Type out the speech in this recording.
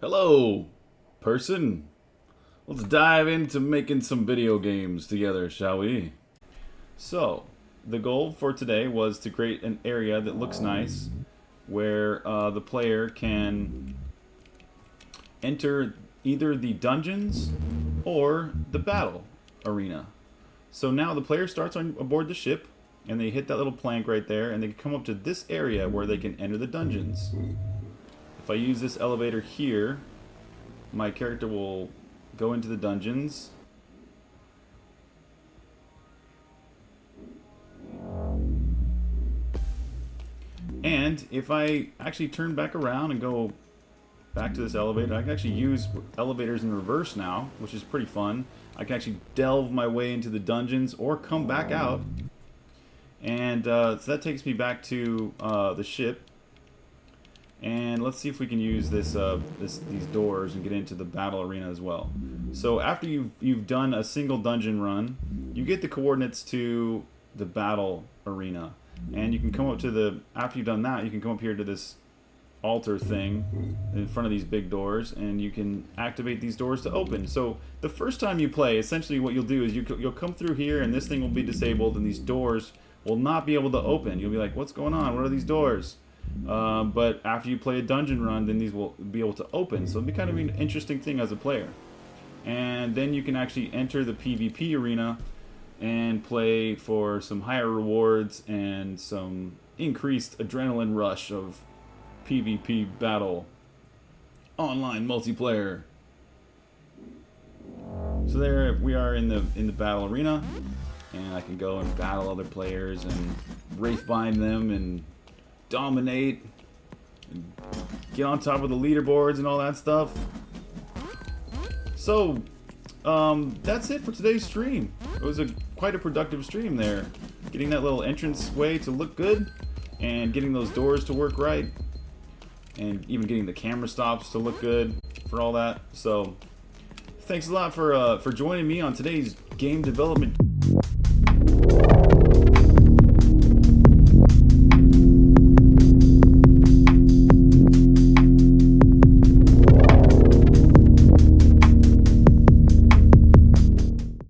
Hello, person. Let's dive into making some video games together, shall we? So, the goal for today was to create an area that looks nice, where uh, the player can enter either the dungeons or the battle arena. So now the player starts on aboard the ship, and they hit that little plank right there, and they come up to this area where they can enter the dungeons. If I use this elevator here, my character will go into the dungeons. And if I actually turn back around and go back to this elevator, I can actually use elevators in reverse now, which is pretty fun. I can actually delve my way into the dungeons or come back out. And uh, so that takes me back to uh, the ship. Let's see if we can use this, uh, this, these doors and get into the battle arena as well. So after you've, you've done a single dungeon run, you get the coordinates to the battle arena. And you can come up to the, after you've done that, you can come up here to this altar thing in front of these big doors and you can activate these doors to open. So the first time you play, essentially what you'll do is you, you'll come through here and this thing will be disabled and these doors will not be able to open. You'll be like, what's going on? What are these doors? Uh, but after you play a dungeon run, then these will be able to open. So it'll be kind of an interesting thing as a player. And then you can actually enter the PvP arena and play for some higher rewards and some increased adrenaline rush of PvP battle online multiplayer. So there we are in the in the battle arena and I can go and battle other players and wraith bind them and dominate and get on top of the leaderboards and all that stuff. So, um, that's it for today's stream. It was a quite a productive stream there. Getting that little entrance way to look good and getting those doors to work right and even getting the camera stops to look good for all that. So, thanks a lot for uh, for joining me on today's game development